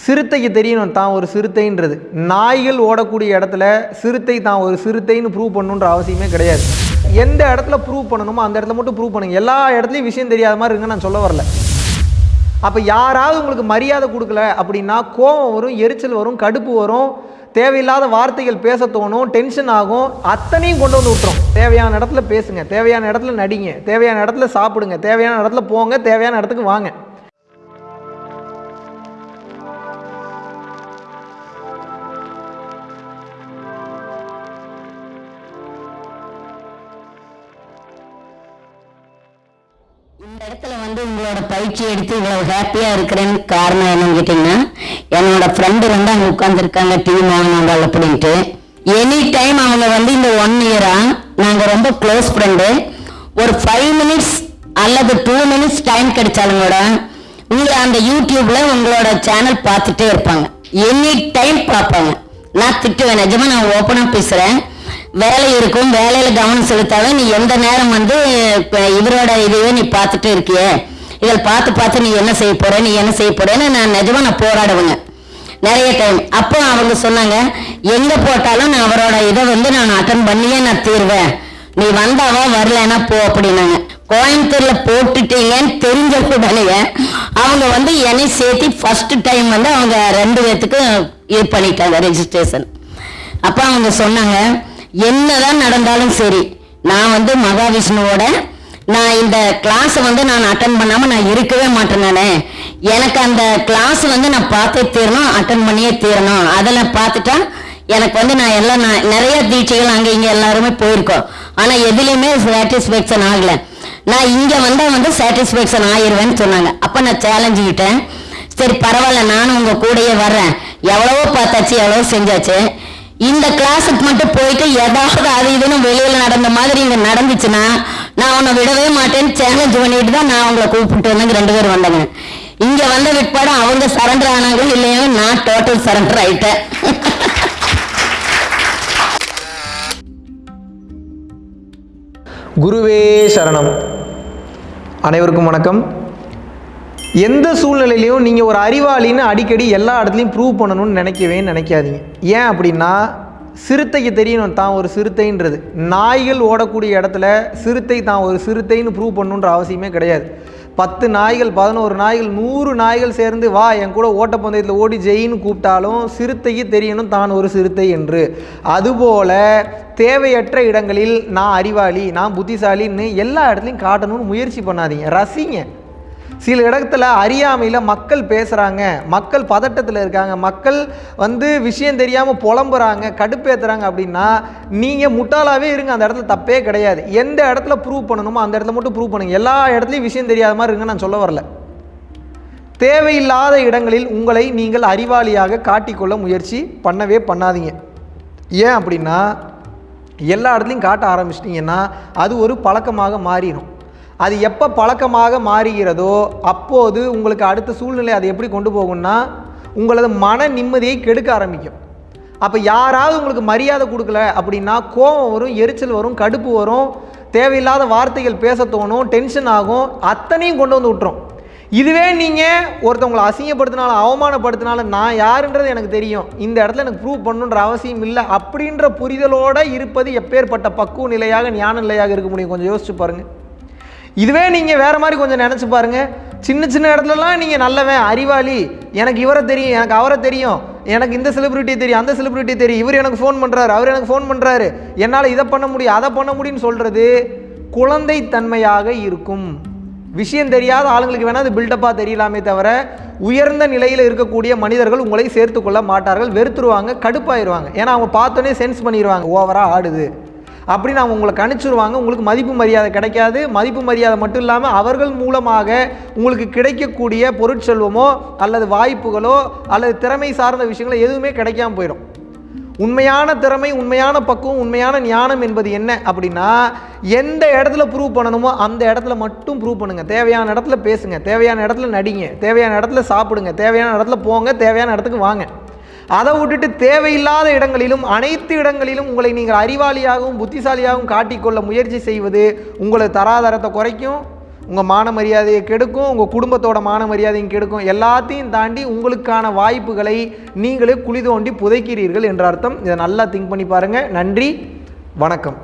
சிறுத்தைக்கு தெரியணும் தான் ஒரு சிறுத்தைன்றது. நாய்கள் ஓடக்கூடிய இடத்துல சிறுத்தை தான் ஒரு சிறுத்தைன்னு ப்ரூவ் பண்ணணுன்ற அவசியமே கிடையாது. எந்த இடத்துல ப்ரூவ் பண்ணணுமோ அந்த இடத்துல மட்டும் ப்ரூவ் பண்ணுங்க. எல்லா இடத்துலையும் விஷயம் தெரியாத மாதிரி இருங்க நான் சொல்ல வரல. அப்போ யாராவது உங்களுக்கு மரியாதை கொடுக்கல அப்படின்னா கோபம் வரும் எரிச்சல் வரும் கடுப்பு வரும் தேவையில்லாத வார்த்தைகள் பேச தோணும் டென்ஷன் ஆகும் அத்தனையும் கொண்டு வந்து விட்டுரும். தேவையான இடத்துல பேசுங்க தேவையான இடத்துல நடிங்க தேவையான இடத்துல சாப்பிடுங்க தேவையான இடத்துல போங்க தேவையான இடத்துக்கு வாங்க. இடத்துல வந்து உங்களோட பயிற்சி எடுத்து இவ்வளவு ஹாப்பியாக இருக்கிறேன்னு காரணம் என்னன்னு கேட்டிங்கன்னா என்னோட ஃப்ரெண்டு வந்து அங்கே உட்காந்துருக்காங்க டிவி மோகனாண்டால் அப்படின்ட்டு. எனி டைம் அவங்க வந்து இந்த ஒன் இயராக நாங்கள் ரொம்ப க்ளோஸ் ஃப்ரெண்டு ஒரு ஃபைவ் மினிட்ஸ் அல்லது டூ மினிட்ஸ் டைம் கிடைச்சாலும் கூட உங்களை அந்த யூடியூப்பில் உங்களோட சேனல் பார்த்துட்டே இருப்பாங்க. எனி டைம் பார்ப்பாங்க. நான் திட்டுவேன் நிஜமாக நான் ஓப்பனாக பேசுகிறேன் வேலை இருக்கும் வேலையில கவனம் செலுத்தாவே நீ எந்த நேரம் வந்து இப்போ இவரோட இதையே நீ பார்த்துட்டு இருக்கியே. இதில் பார்த்து பார்த்து நீ என்ன செய்ய போற நீ என்ன செய்ய போறேன்னு நான் நிஜமா நான் போராடுவேங்க. நிறைய டைம் அப்போ அவங்க சொன்னாங்க எங்க போட்டாலும் நான் அவரோட இதை வந்து நான் அட்டன் பண்ணியே நான் தீர்வேன். நீ வந்தாவா வரலன்னா போ அப்படின்னாங்க. கோயம்புத்தூர்ல போட்டுட்டீங்கன்னு தெரிஞ்ச உடனே அவங்க வந்து என்னை சேர்த்து ஃபர்ஸ்ட் டைம் வந்து அவங்க ரெண்டு பேர்த்துக்கும் இது பண்ணிட்டாங்க ரெஜிஸ்ட்ரேஷன் அப்போ அவங்க சொன்னாங்க என்னதான் நடந்தாலும் சரி நான் வந்து மகாவிஷ்ணுவோட நான் இந்த கிளாஸை வந்து நான் அட்டன் பண்ணாமல் நான் இருக்கவே மாட்டேன் நான். எனக்கு அந்த கிளாஸ் வந்து நான் பார்த்தே தீரணும் அட்டன் பண்ணியே தீரணும். அதில் பார்த்துட்டா எனக்கு வந்து நான் எல்லாம் நான் நிறைய தீட்சைகள் அங்கே இங்கே எல்லாருமே போயிருக்கோம். ஆனால் எதுலேயுமே சாட்டிஸ்ஃபேக்ஷன் ஆகலை. நான் இங்கே வந்தால் வந்து சாட்டிஸ்ஃபேக்ஷன் ஆயிடுவேன்னு சொன்னாங்க. அப்போ நான் சேலஞ்சுக்கிட்டேன் சரி பரவாயில்ல நானும் உங்கள் கூடயே வர்றேன். எவ்வளவோ பார்த்தாச்சு எவ்வளவோ செஞ்சாச்சு. இந்த கிளாஸுக்கு மட்டும் போயிட்டு ஏதாவது அது இதுன்னு வெளியில் நடந்த மாதிரி இங்கே நடந்துச்சுன்னா நான் உன்னை விடவே மாட்டேன்னு சேலஞ்ச் பண்ணிட்டு தான் நான் உங்களை கூப்பிட்டு வந்து ரெண்டு பேரும் வந்தாங்க இங்க வந்த விற்பாடு அவங்க சரண்டர் ஆனாங்க இல்லையோ நான் டோட்டல் சரண்டர் ஆயிட்டேன். குருவே சரணம். அனைவருக்கும் வணக்கம். எந்த சூழ்நிலையிலையும் நீங்கள் ஒரு அறிவாளின்னு அடிக்கடி எல்லா இடத்துலையும் ப்ரூவ் பண்ணணும்னு நினைக்கவே நினைக்காதீங்க. ஏன் அப்படின்னா சிறுத்தைக்கு தெரியணும் தான் ஒரு சிறுத்தைன்றது. நாய்கள் ஓடக்கூடிய இடத்துல சிறுத்தை தான் ஒரு சிறுத்தைன்னு ப்ரூவ் பண்ணுன்ற அவசியமே கிடையாது. பத்து நாய்கள் பதினோரு நாய்கள் நூறு நாய்கள் சேர்ந்து வா என் கூட ஓட்டப்பந்தயத்தில் ஓடி ஜெயின்னு கூப்பிட்டாலும் சிறுத்தைக்கு தெரியணும் தான் ஒரு சிறுத்தை என்று. அதுபோல தேவையற்ற இடங்களில் நான் அறிவாளி நான் புத்திசாலின்னு எல்லா இடத்துலையும் காட்டணும்னு முயற்சி பண்ணாதீங்க. ரசிங்க. சில இடத்துல அறியாமையில் மக்கள் பேசுகிறாங்க மக்கள் பதட்டத்தில் இருக்காங்க மக்கள் வந்து விஷயம் தெரியாமல் புலம்புறாங்க கடுப்பேற்றுறாங்க அப்படின்னா நீங்கள் முட்டாளாகவே இருங்க. அந்த இடத்துல தப்பே கிடையாது. எந்த இடத்துல ப்ரூவ் பண்ணணுமோ அந்த இடத்துல மட்டும் ப்ரூவ் பண்ணுங்க. எல்லா இடத்துலையும் விஷயம் தெரியாத மாதிரி இருங்க நான் சொல்ல வரல. தேவையில்லாத இடங்களில் உங்களை நீங்கள் அறிவாளியாக காட்டிக்கொள்ள முயற்சி பண்ணவே பண்ணாதீங்க. ஏன் அப்படின்னா எல்லா இடத்துலையும் காட்ட ஆரம்பிச்சிட்டிங்கன்னா அது ஒரு பழக்கமாக மாறிடும் அது எப்போ பழக்கமாக மாறுகிறதோ அப்போது உங்களுக்கு அடுத்த சூழ்நிலை அதை எப்படி கொண்டு போகும்னா உங்களது மன நிம்மதியை கெடுக்க ஆரம்பிக்கும். அப்போ யாராவது உங்களுக்கு மரியாதை கொடுக்கல அப்படின்னா கோபம் வரும் எரிச்சல் வரும் கடுப்பு வரும் தேவையில்லாத வார்த்தைகள் பேச தோணும் டென்ஷன் ஆகும் அத்தனையும் கொண்டு வந்து விட்டுரும். இதுவே நீங்கள் ஒருத்தவங்களை அசிங்கப்படுத்தினாலும் அவமானப்படுத்தினாலும் நான் யாருன்றது எனக்கு தெரியும். இந்த இடத்துல எனக்கு ப்ரூவ் பண்ணுன்ற அவசியம் இல்லை. அப்படின்ற புரிதலோடு இருப்பது எப்பேற்பட்ட பக்குவ நிலையாக ஞான நிலையாக இருக்க முடியும். கொஞ்சம் யோசிச்சு பாருங்கள் இதுவே நீங்கள் வேறு மாதிரி கொஞ்சம் நினச்சி பாருங்கள் சின்ன சின்ன இடத்துலலாம் நீங்கள் நல்லவன் அறிவாளி. எனக்கு இவரை தெரியும் எனக்கு அவரை தெரியும். எனக்கு இந்த செலிபிரிட்டி தெரியும் அந்த செலிபிரிட்டி தெரியும். இவர் எனக்கு ஃபோன் பண்ணுறாரு அவர் எனக்கு ஃபோன் பண்ணுறாரு என்னால் இதை பண்ண முடியும் அதை பண்ண முடியும்னு சொல்கிறது குழந்தைத்தன்மையாக இருக்கும். விஷயம் தெரியாத ஆளுங்களுக்கு வேணால் அது பில்டப்பாக தெரியலாமே தவிர உயர்ந்த நிலையில் இருக்கக்கூடிய மனிதர்கள் உங்களை சேர்த்து கொள்ள மாட்டார்கள். வெறுத்துருவாங்க கடுப்பாயிருவாங்க. ஏன்னா அவங்க பார்த்தோன்னே சென்ஸ் பண்ணிடுவாங்க ஓவராக ஆடுது. அப்படின்னு அவங்க உங்களை கணிச்சிருவாங்க. உங்களுக்கு மதிப்பு மரியாதை கிடைக்காது. மதிப்பு மரியாதை மட்டும் இல்லாமல் அவர்கள் மூலமாக உங்களுக்கு கிடைக்கக்கூடிய பொருட்செல்வமோ அல்லது வாய்ப்புகளோ அல்லது திறமை சார்ந்த விஷயங்களோ எதுவுமே கிடைக்காம போயிடும். உண்மையான திறமை உண்மையான பக்குவம் உண்மையான ஞானம் என்பது என்ன அப்படின்னா எந்த இடத்துல ப்ரூவ் பண்ணணுமோ அந்த இடத்துல மட்டும் ப்ரூவ் பண்ணுங்கள் தேவையான இடத்துல பேசுங்க. தேவையான இடத்துல நடிங்க. தேவையான இடத்துல சாப்பிடுங்க. தேவையான இடத்துல போங்க. தேவையான இடத்துக்கு வாங்க. அதை விட்டுட்டு தேவையில்லாத இடங்களிலும் அனைத்து இடங்களிலும் உங்களை நீங்கள் அறிவாளியாகவும் புத்திசாலியாகவும் காட்டிக்கொள்ள முயற்சி செய்வது உங்களது தராதரத்தை குறைக்கும் உங்கள் மான மரியாதையை கெடுக்கும் உங்கள் குடும்பத்தோட மான மரியாதையும் கெடுக்கும். எல்லாத்தையும் தாண்டி உங்களுக்கான வாய்ப்புகளை நீங்களே குழி தோண்டி புதைக்கிறீர்கள் என்ற அர்த்தம். இதை நல்லா திங்க் பண்ணி பாருங்கள் நன்றி. வணக்கம்.